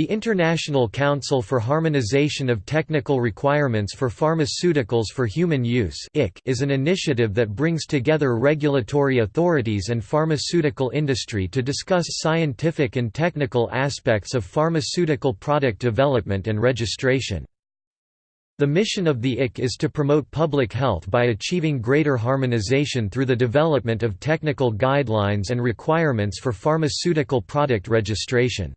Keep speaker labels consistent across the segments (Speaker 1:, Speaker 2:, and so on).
Speaker 1: The International Council for Harmonization of Technical Requirements for Pharmaceuticals for Human Use is an initiative that brings together regulatory authorities and pharmaceutical industry to discuss scientific and technical aspects of pharmaceutical product development and registration. The mission of the IC is to promote public health by achieving greater harmonization through the development of technical guidelines and requirements for pharmaceutical product registration.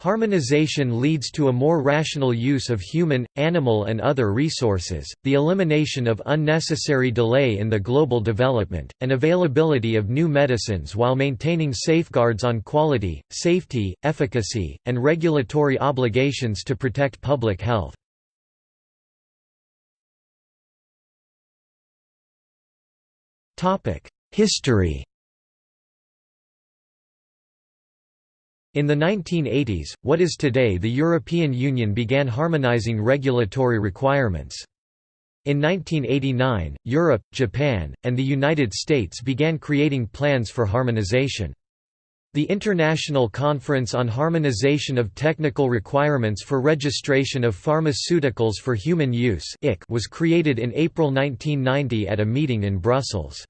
Speaker 1: Harmonization leads to a more rational use of human, animal and other resources, the elimination of unnecessary delay in the global development, and availability of new medicines while maintaining safeguards on quality, safety, efficacy, and regulatory obligations to protect public health. History In the 1980s, what is today the European Union began harmonizing regulatory requirements. In 1989, Europe, Japan, and the United States began creating plans for harmonization. The International Conference on Harmonization of Technical Requirements for Registration of Pharmaceuticals for Human Use was created in April 1990 at a meeting in Brussels.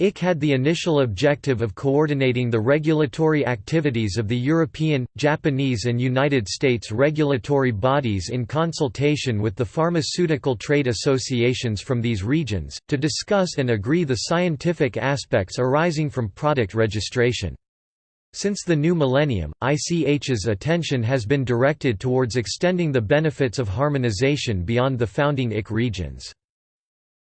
Speaker 1: IC had the initial objective of coordinating the regulatory activities of the European, Japanese and United States regulatory bodies in consultation with the pharmaceutical trade associations from these regions, to discuss and agree the scientific aspects arising from product registration. Since the new millennium, ICH's attention has been directed towards extending the benefits of harmonization beyond the founding IC regions.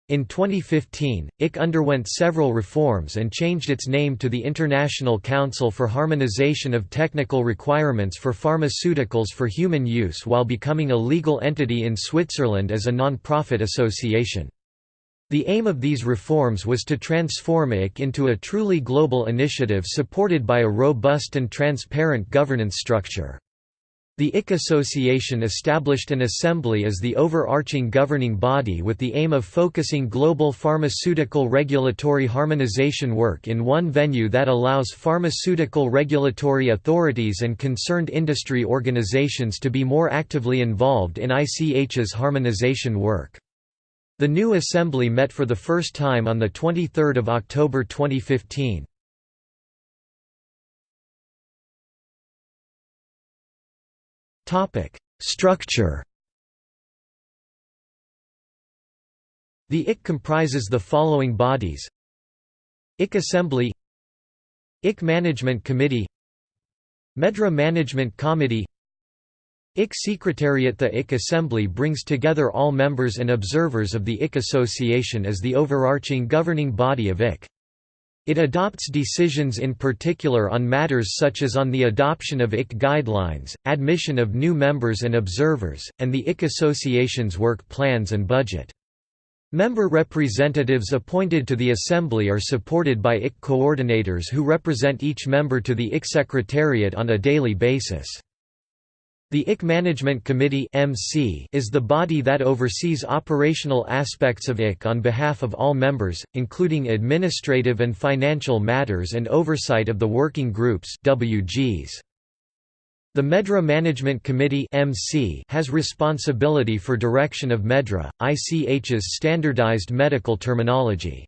Speaker 1: In 2015, IC underwent several reforms and changed its name to the International Council for Harmonization of Technical Requirements for Pharmaceuticals for Human Use while becoming a legal entity in Switzerland as a non-profit association. The aim of these reforms was to transform IC into a truly global initiative supported by a robust and transparent governance structure. The IC Association established an assembly as the overarching governing body with the aim of focusing global pharmaceutical regulatory harmonization work in one venue that allows pharmaceutical regulatory authorities and concerned industry organizations to be more actively involved in ICH's harmonization work. The new assembly met for the first time on 23 October 2015. Topic: Structure. The IC comprises the following bodies: IC Assembly, IC Management Committee, MedDRA Management Committee, IC Secretariat The IC Assembly brings together all members and observers of the IC Association as the overarching governing body of IC. It adopts decisions in particular on matters such as on the adoption of IC guidelines, admission of new members and observers, and the IC Association's work plans and budget. Member representatives appointed to the Assembly are supported by IC coordinators who represent each member to the IC Secretariat on a daily basis. The IC Management Committee is the body that oversees operational aspects of IC on behalf of all members, including administrative and financial matters and oversight of the working groups WGs. The MedDRA Management Committee has responsibility for direction of MedDRA, ICH's standardized medical terminology.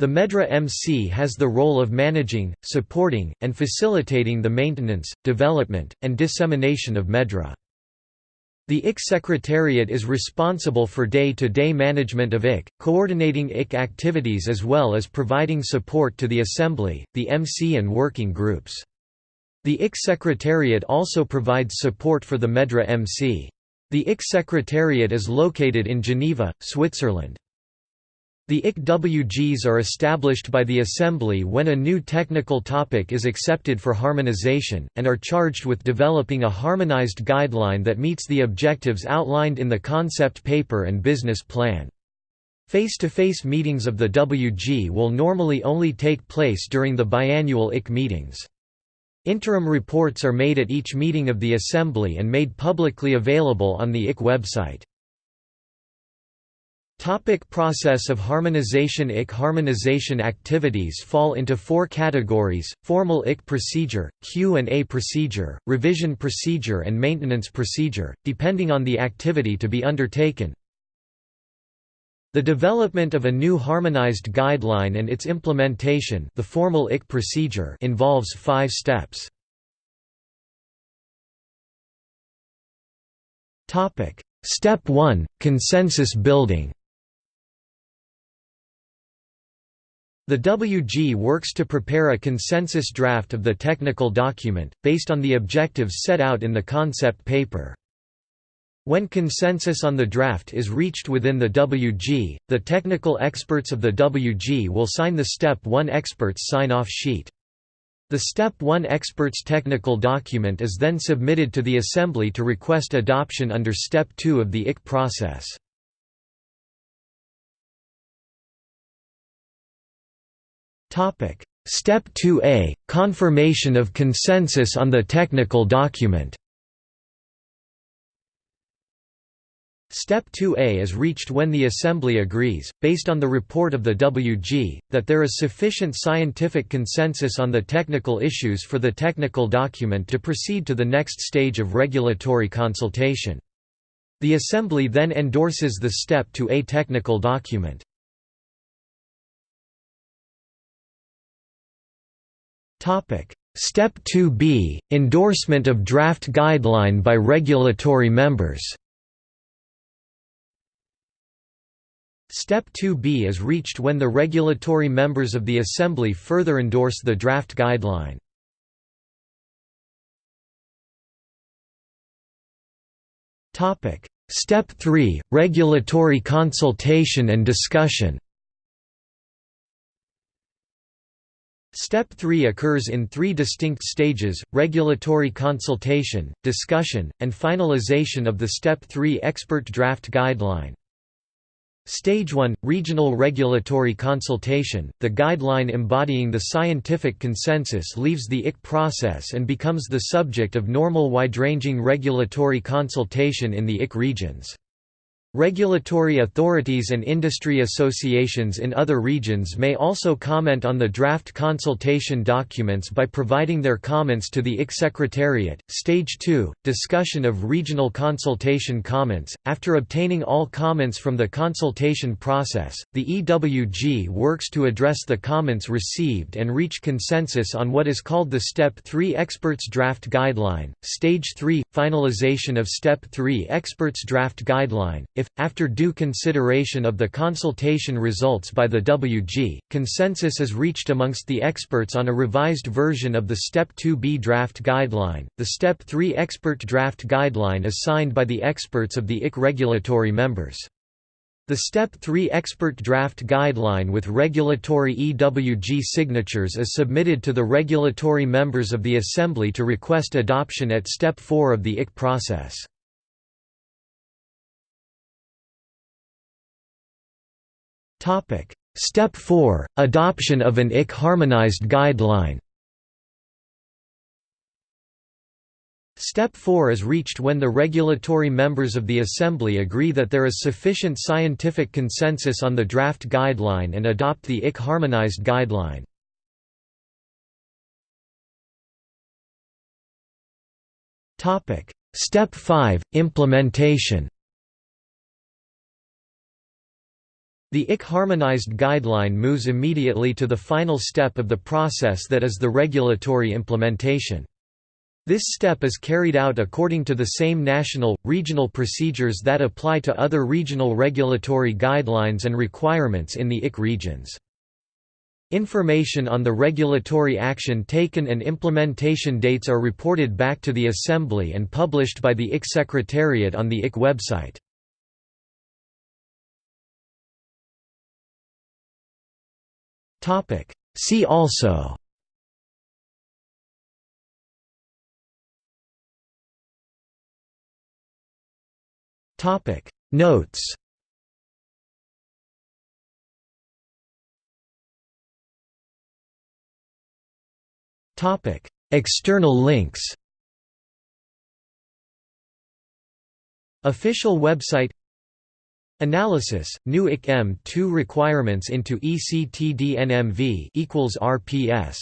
Speaker 1: The MedDRA MC has the role of managing, supporting, and facilitating the maintenance, development, and dissemination of MedDRA. The IC Secretariat is responsible for day-to-day -day management of IC, coordinating IC activities as well as providing support to the Assembly, the MC and working groups. The IC Secretariat also provides support for the MedDRA MC. The IC Secretariat is located in Geneva, Switzerland. The ICWGs are established by the Assembly when a new technical topic is accepted for harmonization, and are charged with developing a harmonized guideline that meets the objectives outlined in the concept paper and business plan. Face-to-face -face meetings of the WG will normally only take place during the biannual IC meetings. Interim reports are made at each meeting of the Assembly and made publicly available on the IC website. Topic process of harmonization IC harmonization activities fall into four categories, formal IC procedure, Q&A procedure, revision procedure and maintenance procedure, depending on the activity to be undertaken. The development of a new harmonized guideline and its implementation the formal IC procedure involves five steps. Step 1 – Consensus building The WG works to prepare a consensus draft of the technical document, based on the objectives set out in the concept paper. When consensus on the draft is reached within the WG, the technical experts of the WG will sign the Step 1 experts sign-off sheet. The Step 1 experts technical document is then submitted to the Assembly to request adoption under Step 2 of the IC process. Step 2A: Confirmation of consensus on the technical document. Step 2A is reached when the Assembly agrees, based on the report of the WG, that there is sufficient scientific consensus on the technical issues for the technical document to proceed to the next stage of regulatory consultation. The Assembly then endorses the Step 2A technical document. Step 2b: Endorsement of draft guideline by regulatory members. Step 2b is reached when the regulatory members of the Assembly further endorse the draft guideline. Step 3 – Regulatory consultation and discussion Step 3 occurs in three distinct stages, regulatory consultation, discussion, and finalization of the Step 3 expert draft guideline. Stage 1 – Regional regulatory consultation, the guideline embodying the scientific consensus leaves the IC process and becomes the subject of normal wide-ranging regulatory consultation in the IC regions. Regulatory authorities and industry associations in other regions may also comment on the draft consultation documents by providing their comments to the IC Secretariat. Stage 2 Discussion of regional consultation comments. After obtaining all comments from the consultation process, the EWG works to address the comments received and reach consensus on what is called the Step 3 Experts Draft Guideline. Stage 3 Finalization of Step 3 Experts Draft Guideline if, after due consideration of the consultation results by the WG, consensus is reached amongst the experts on a revised version of the Step 2b draft guideline, the Step 3 expert draft guideline is signed by the experts of the IC regulatory members. The Step 3 expert draft guideline with regulatory EWG signatures is submitted to the regulatory members of the Assembly to request adoption at Step 4 of the IC process. Topic: Step 4: Adoption of an IC harmonized guideline. Step 4 is reached when the regulatory members of the Assembly agree that there is sufficient scientific consensus on the draft guideline and adopt the IC harmonized guideline. Step 5 – Implementation The IC harmonized guideline moves immediately to the final step of the process that is the regulatory implementation. This step is carried out according to the same national, regional procedures that apply to other regional regulatory guidelines and requirements in the IC regions. Information on the regulatory action taken and implementation dates are reported back to the Assembly and published by the IC Secretariat on the IC website. Topic. See also. Topic. Notes. Topic. External links. Official website Analysis: New IC M2 requirements into ECTDNMV equals RPS.